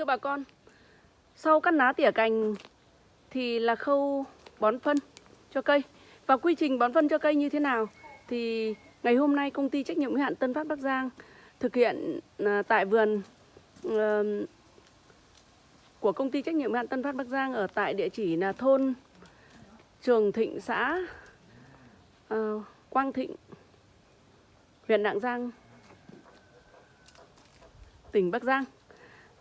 Thưa bà con, sau cắt lá tỉa cành thì là khâu bón phân cho cây. Và quy trình bón phân cho cây như thế nào thì ngày hôm nay công ty trách nhiệm hữu hạn Tân Phát Bắc Giang thực hiện à, tại vườn của công ty trách nhiệm hữu hạn Tân Phát Bắc Giang ở tại địa chỉ là thôn Trường Thịnh xã ờ, Quang Thịnh huyện Lạng Giang tỉnh Bắc Giang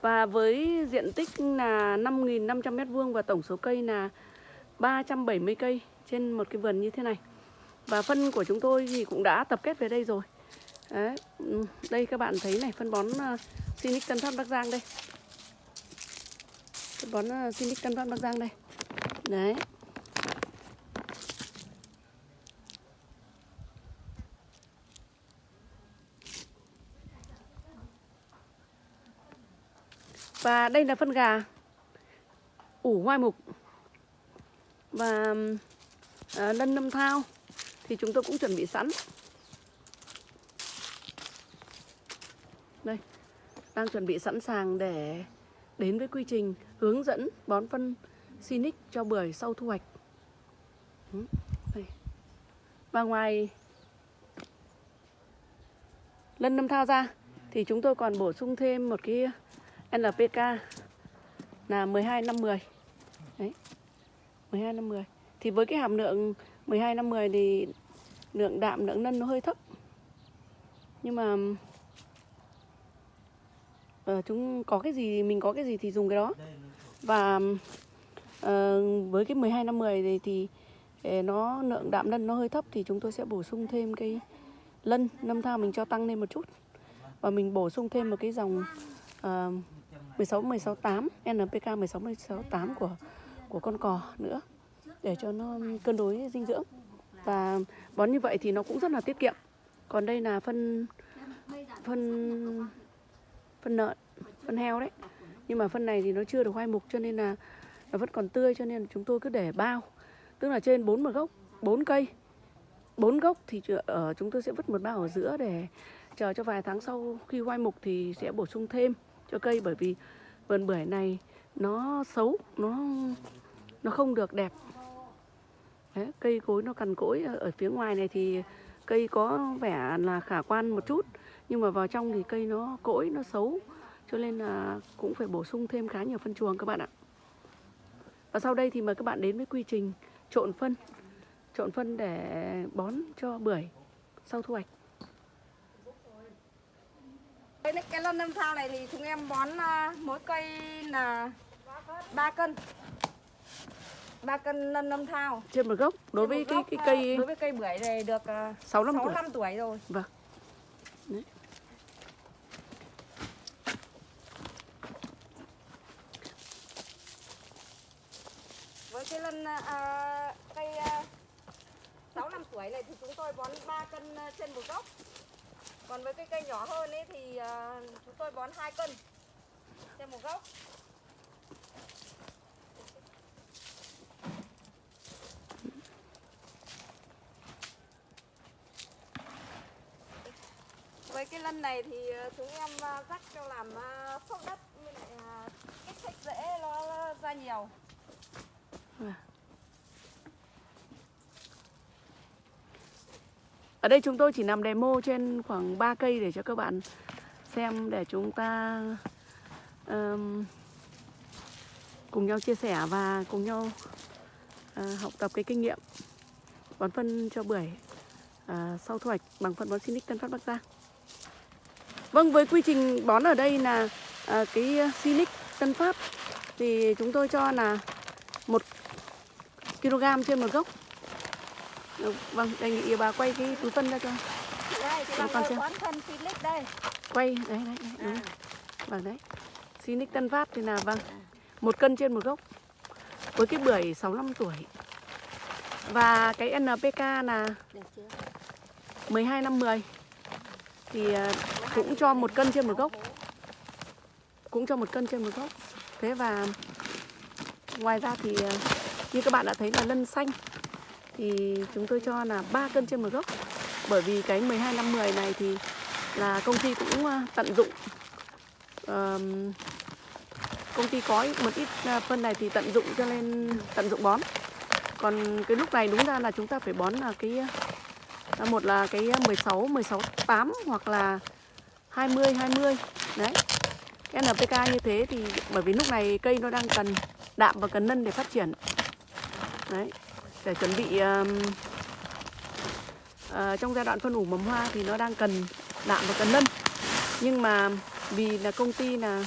và với diện tích là 5.500 m2 và tổng số cây là 370 cây trên một cái vườn như thế này. Và phân của chúng tôi thì cũng đã tập kết về đây rồi. Đấy. Ừ, đây các bạn thấy này, phân bón ờ, Sinic Tân Phát Bắc Giang đây. Phân bón ờ, Sinic Tân Phát Bắc Giang đây. Đấy. Và đây là phân gà ủ hoai mục và à, lân nâm thao thì chúng tôi cũng chuẩn bị sẵn. Đây, đang chuẩn bị sẵn sàng để đến với quy trình hướng dẫn bón phân Sinic cho bưởi sau thu hoạch. Ừ, đây. Và ngoài lân nâm thao ra thì chúng tôi còn bổ sung thêm một cái NPK là 12 năm 10. Đấy. 12 năm 10. Thì với cái hàm lượng 12 năm 10 thì lượng đạm lượng nân nó hơi thấp. Nhưng mà uh, chúng có cái gì mình có cái gì thì dùng cái đó. Và uh, với cái 12 năm 10 thì, thì ờ, nó lượng đạm nân nó hơi thấp thì chúng tôi sẽ bổ sung thêm cái lân năm thao mình cho tăng lên một chút. Và mình bổ sung thêm một cái dòng uh, 16.168 NPK 16.168 của của con cò nữa, để cho nó cân đối dinh dưỡng. Và bón như vậy thì nó cũng rất là tiết kiệm. Còn đây là phân phân phân lợn phân heo đấy. Nhưng mà phân này thì nó chưa được hoai mục cho nên là nó vẫn còn tươi cho nên chúng tôi cứ để bao. Tức là trên bốn một gốc, bốn cây. Bốn gốc thì ở, chúng tôi sẽ vứt một bao ở giữa để chờ cho vài tháng sau khi hoai mục thì sẽ bổ sung thêm cho cây bởi vì vườn bưởi này nó xấu nó nó không được đẹp. Đấy, cây cối nó cằn cỗi ở phía ngoài này thì cây có vẻ là khả quan một chút nhưng mà vào trong thì cây nó cỗi nó xấu cho nên là cũng phải bổ sung thêm khá nhiều phân chuồng các bạn ạ. Và sau đây thì mời các bạn đến với quy trình trộn phân trộn phân để bón cho bưởi sau thu hoạch. Cái, cái lân nâm thao này thì chúng em bón à, mỗi cây là 3 cân. 3 cân lân nâm thao trên một gốc đối với Trên cái cái gốc, cây à, Đối với cây bưởi này được à, 65 tuổi. 65 tuổi rồi. Vâng. Đấy. Với cái lân à, cây à, 65 tuổi này thì chúng tôi bón 3 cân à, trên một gốc còn với cái cây nhỏ hơn ấy thì à, chúng tôi bón 2 cân. Trên một gốc Với cái lân này thì à, chúng em à, rắc cho làm phốc đất như lại kích thích rễ nó ra nhiều. Ở đây chúng tôi chỉ làm demo trên khoảng 3 cây để cho các bạn xem để chúng ta um, cùng nhau chia sẻ và cùng nhau uh, học tập cái kinh nghiệm bón phân cho bưởi uh, sau thu hoạch bằng phân bón Sinic Tân Phát Bắc Giang. Vâng, với quy trình bón ở đây là uh, cái Sinic Tân Phát thì chúng tôi cho là 1 kg trên một gốc. Ừ, Vâng, đề nghị bà quay cái túi phân ra cho. Đây bằng con xem. phân Philips đây. Quay đấy đấy, đấy đúng. À. vâng đấy. Sinic Tân Phát thì là vâng một cân trên một gốc. Với cái bưởi 65 tuổi. Và cái NPK là 12 năm 10 thì à, cũng cho một cân trên một gốc. Cũng cho một cân trên một gốc. Thế và ngoài ra thì à, như các bạn đã thấy là lân xanh thì chúng tôi cho là 3 cân trên một gốc. Bởi vì cái 12 năm 10 này thì là công ty cũng ờ, tận dụng ờm, công ty có một ít ờ, phân này thì tận dụng cho nên tận dụng bón. Còn cái lúc này đúng ra là chúng ta phải bón là cái ờ, một là cái 16 16 8 hoặc là 20 20 đấy. Cái NPK như thế thì bởi vì lúc này cây nó đang cần đạm và cần nân để phát triển. Đấy để chuẩn bị um, uh, trong giai đoạn phân ủ mầm hoa thì nó đang cần đạm và cần lân. Nhưng mà vì là công ty là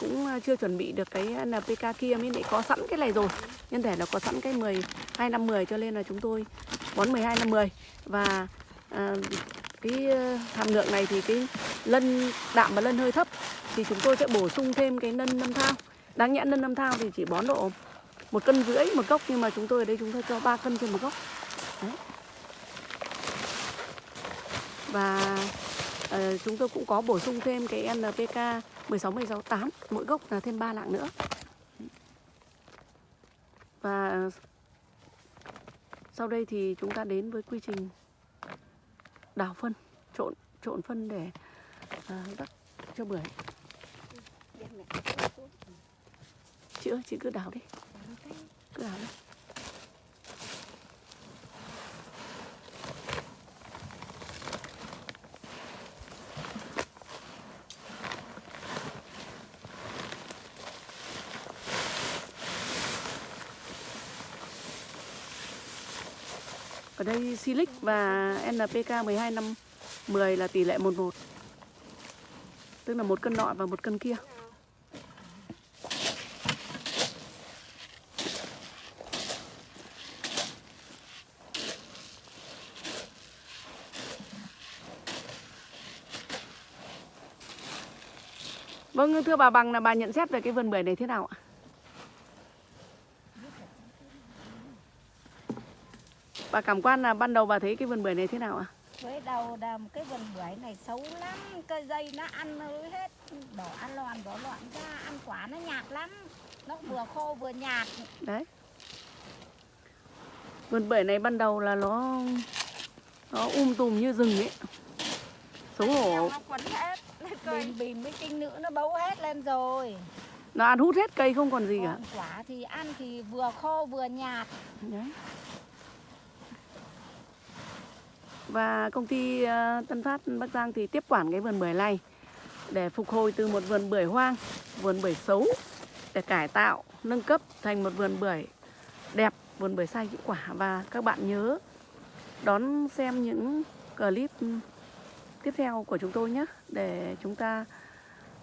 cũng ờ, chưa chuẩn bị được cái NPK kia mới lại có sẵn cái này rồi. Nhân thể nó có sẵn cái 10 2 năm 10 cho nên là chúng tôi bón 12 năm 10 và à, cái hàm lượng này thì cái lân đạm và lân hơi thấp thì chúng tôi sẽ bổ sung thêm cái lân năm thao. Đáng nhẽ lân năm thao thì chỉ bón độ một cân rưỡi một gốc nhưng mà chúng tôi ở đây chúng tôi cho 3 cân trên một gốc. Đấy. và uh, chúng tôi cũng có bổ sung thêm cái NPK 16 16 8 mỗi gốc là thêm 3 lạng nữa. Và sau đây thì chúng ta đến với quy trình đào phân trộn trộn phân để ờ, à, rắc cho bưởi. Chị ơi chị cứ đào đi cái cửa này. Ở đây Silic và NPK 12 năm 10 là tỷ lệ 11 Tức là một cân nọ và một cân kia Vâng, thưa bà Bằng là bà nhận xét về cái vườn bưởi này thế nào ạ? Bà cảm quan là ban đầu bà thấy cái vườn bưởi này thế nào ạ? với đầu một cái vườn bưởi này xấu lắm cây dây nó ăn hết. Đỏ ăn loạn đỏ loạn ra ăn quả nó nhạt lắm. Nó vừa khô vừa nhạt. Đấy. Vườn bưởi này ban đầu là nó Nó um tùm như rừng ấy. Xấu hổ. Nó quấn hết bìm bìm với tinh nữ nó bấu hết lên rồi. Nó ăn hút hết cây không còn gì cả. còn quả thì ăn thì vừa khô vừa nhạt. Đấy. Và công ty ờ, Tân Phát Bắc Giang thì tiếp quản cái vườn bưởi này để phục hồi từ một vườn bưởi hoang, vườn bưởi xấu để cải tạo, nâng cấp thành một vườn bưởi đẹp, vườn bưởi sai hiệu quả. Và các bạn nhớ đón xem những clip tiếp theo của chúng tôi nhé để chúng ta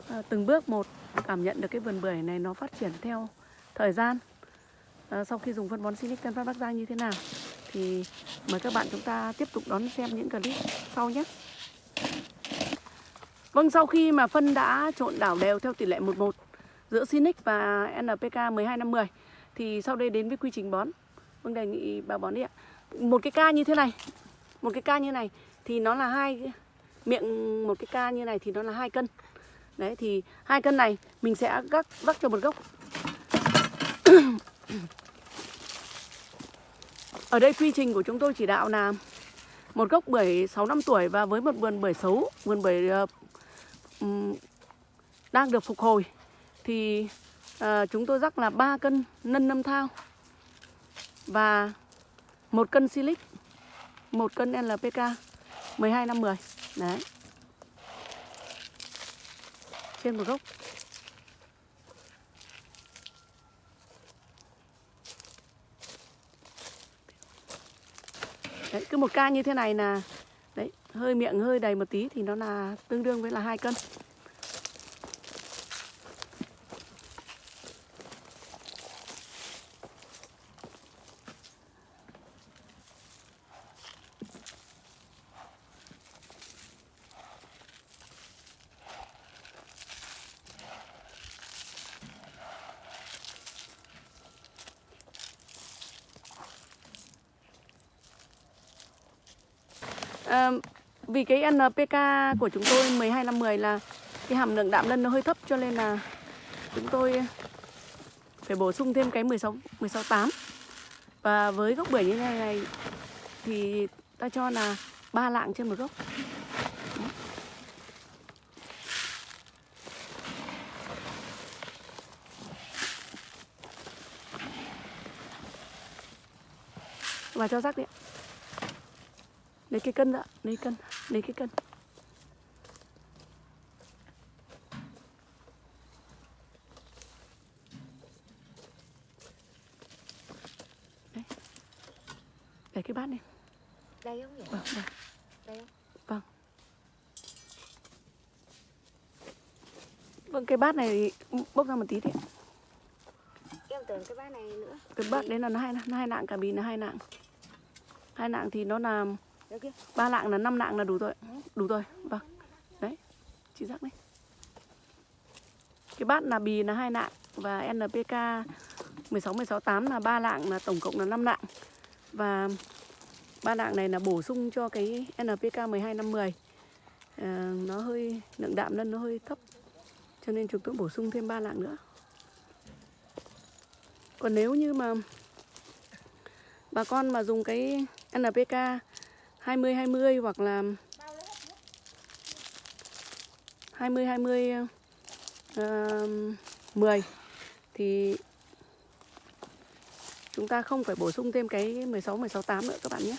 à, từng bước một cảm nhận được cái vườn bưởi này nó phát triển theo thời gian à, sau khi dùng phân bón Sinic Tân Phát Bắc Giang như thế nào thì mời các bạn chúng ta tiếp tục đón xem những clip sau nhé. Vâng, sau khi mà phân đã trộn đảo đều theo tỷ lệ 11 giữa Sinic và NPK 12 năm 10 thì sau đây đến với quy trình bón. Vâng đề nghị bà bón đi ạ. Một cái ca như thế này, một cái ca như này thì nó là hai miệng một cái ca như này thì nó là hai cân. Đấy thì hai cân này mình sẽ gác vắt cho một gốc. Ở đây quy trình của chúng tôi chỉ đạo là một gốc bưởi 6 năm tuổi và với một vườn bưởi xấu, vườn bưởi uh, um, đang được phục hồi thì uh, chúng tôi rắc là 3 cân nân năm thao và một cân silic, một cân NPK 12 năm 10. Đấy. Trên một gốc. Đấy, cứ một ca như thế này là đấy, hơi miệng hơi đầy một tí thì nó là tương đương với là hai cân. vì cái NPK của chúng tôi 12 năm 10 là cái hàm lượng đạm lân nó hơi thấp cho nên là chúng tôi phải bổ sung thêm cái 16 16 8. Và với gốc bưởi như thế này, thì ta cho là ba lạng trên một gốc. Và cho rắc đi ạ lấy cái cân ạ lấy cân lấy cái cân. Đấy. để cái bát này đây không nhỉ? Vâng vâng. Đây không? Vâng. Vâng cái bát này bốc ra một tí thì em tưởng cái bát này nữa. Cái bát đấy là nó hai nó hai nạng cả bì là hai nạng. Hai nạng thì nó là đây ba lạng là năm lạng là đủ rồi. Đủ rồi. Vâng. Đấy. Chị rắc đấy. Cái bát là bì là hai lạng và NPK 16 16 8 là ba lạng là tổng cộng là 5 lạng Và ba lạng này là bổ sung cho cái NPK 12 5 10. À, nó hơi lượng đạm lên nó hơi thấp. Cho nên chúng tôi bổ sung thêm ba lạng nữa. Còn nếu như mà bà con mà dùng cái NPK 20 20 hoặc là 20 20 uh, 10 thì chúng ta không phải bổ sung thêm cái 16 16 8 nữa các bạn nhé.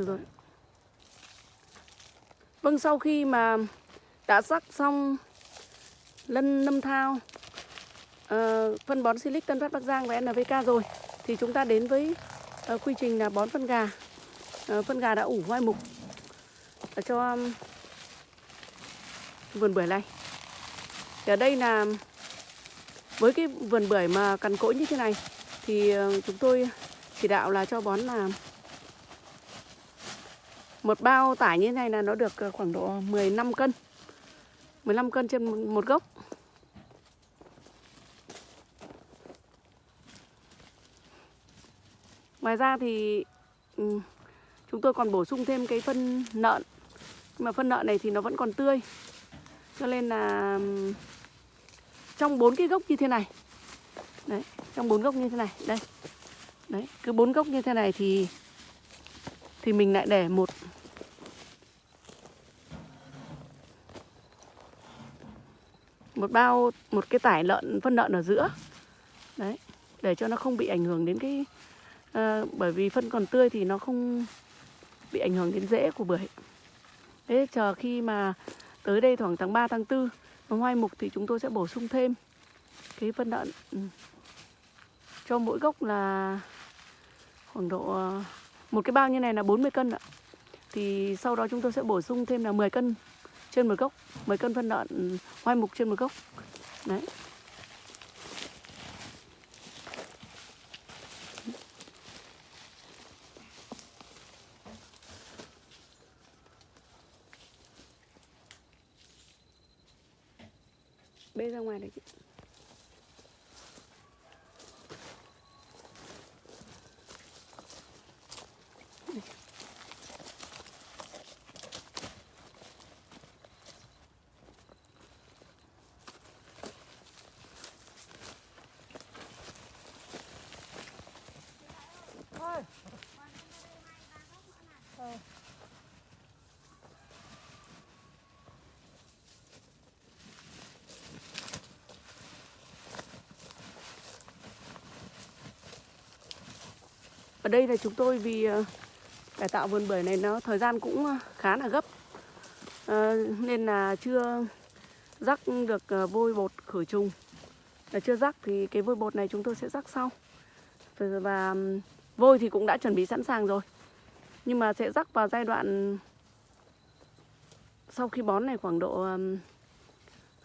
Được rồi. Vâng, sau khi mà đã rắc xong lân nâm thao, uh, phân bón Silic Tân Phát Bắc Giang và nvk rồi thì chúng ta đến với uh, quy trình là bón phân gà. uh, phân gà đã ủ hoai mục ở cho um, vườn bưởi này. Thì ở đây là với cái vườn bưởi mà cằn cỗi như thế này thì uh, chúng tôi chỉ đạo là cho bón là một bao tải như thế này là nó được ờ, khoảng độ 15 cân. 15 cân trên một gốc. Ngoài ra thì ừ, chúng tôi còn bổ sung thêm cái phân nợn. Nhưng mà phân nợn này thì nó vẫn còn tươi. Cho nên là ừ, trong bốn cái gốc như thế này. Đấy, trong bốn gốc như thế này. Đây. Đấy, cứ bốn gốc như thế này thì thì mình lại để một một bao một cái tải lợn phân lợn ở giữa đấy để cho nó không bị ảnh hưởng đến cái ờ, bởi vì phân còn tươi thì nó không bị ảnh hưởng đến rễ của bưởi thế chờ khi mà tới đây khoảng tháng 3 tháng 4 nó hoai mục thì chúng tôi sẽ bổ sung thêm cái phân lợn ừ. cho mỗi gốc là khoảng độ ờ, một cái bao như này là 40 cân ạ. Thì sau đó chúng tôi sẽ bổ sung thêm là 10 cân trên một gốc, 10 cân phân lợn ừ, hoai mục trên một gốc. Đấy. Bê ra ngoài đấy chị. Ở đây là chúng tôi vì ờ, cải tạo vườn bưởi này nó thời gian cũng ờ, khá là gấp. À, nên là chưa rắc được vôi bột khử trùng. Là chưa rắc thì cái vôi bột này chúng tôi sẽ rắc sau. Và, vôi thì cũng đã chuẩn bị sẵn sàng rồi. Nhưng mà sẽ rắc vào giai đoạn sau khi bón này khoảng độ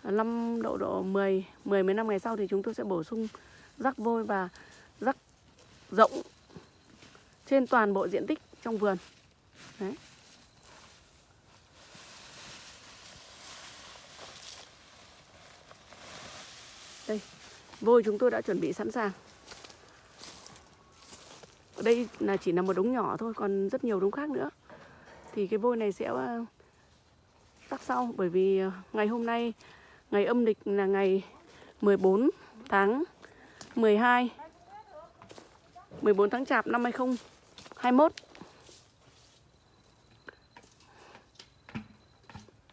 5 độ độ 10 10 15 ngày sau thì chúng tôi sẽ bổ sung rắc vôi và rắc rộng trên toàn bộ diện tích trong vườn. Đấy. Đây, vôi chúng tôi đã chuẩn bị sẵn sàng. Ở đây là chỉ là một đống nhỏ thôi, còn rất nhiều đống khác nữa. thì cái vôi này sẽ tắt tắc sau bởi vì ờ, ngày hôm nay ngày âm lịch là ngày 14 tháng 12 14 tháng Chạp năm 2021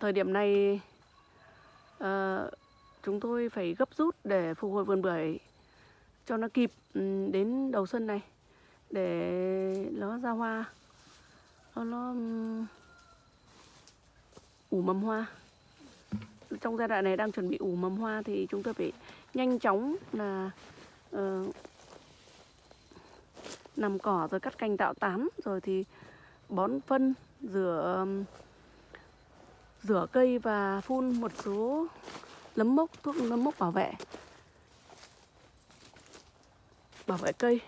Thời điểm này uh, chúng tôi phải gấp rút để phục hồi vườn bưởi cho nó kịp ừ, đến đầu xuân này để nó ra hoa nó, nó ủ mầm hoa. Trong giai đoạn này đang chuẩn bị ủ mầm hoa thì chúng tôi phải nhanh chóng là uh, nằm cỏ rồi cắt cành tạo tán rồi thì bón phân, rửa rửa cây và phun một số nấm mốc, thuốc nấm mốc bảo vệ. Bảo vệ cây.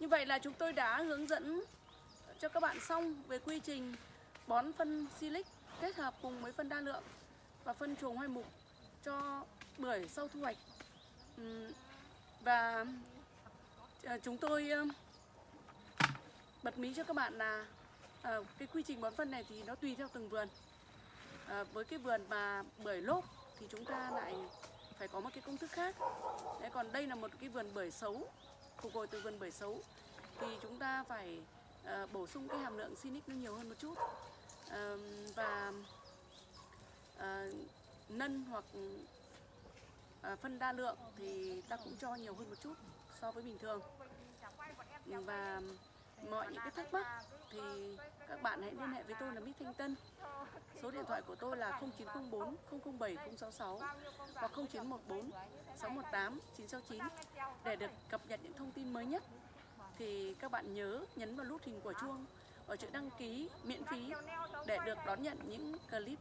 Như vậy là chúng tôi đã hướng dẫn cho các bạn xong về quy trình bón phân silic kết hợp cùng với phân đa lượng và phân chuồng hoai mục cho bưởi sau thu hoạch. Và ờ, chúng tôi bật mí cho các bạn là ờ, cái quy trình bón phân này thì nó tùy theo từng vườn. Ờ, với cái vườn mà bưởi lốp thì chúng ta lại phải có một cái công thức khác. Đấy, còn đây là một cái vườn bưởi xấu phục hồi từ vườn bưởi xấu thì chúng ta phải uh, bổ sung cái hàm lượng sinic nó nhiều hơn một chút. Uh, và uh, nân hoặc uh, phân đa lượng thì ta cũng cho nhiều hơn một chút so với bình thường. Và mọi những cái thắc mắc thì các bạn hãy liên hệ với tôi là Mít Thanh Tân. Số điện thoại của tôi là 0904 007 066 hoặc 0914 618 969 để được cập nhật những thông tin mới nhất thì các bạn nhớ nhấn vào nút hình quả chuông ở chữ đăng ký miễn phí để được đón nhận những clip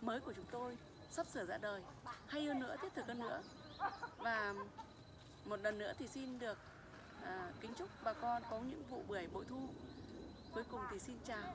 mới của chúng tôi sắp sửa ra đời. Hay hơn nữa thiết thực hơn nữa. Và một lần nữa thì xin được à, kính chúc bà con có những vụ bưởi bội thu. Cuối cùng thì xin chào.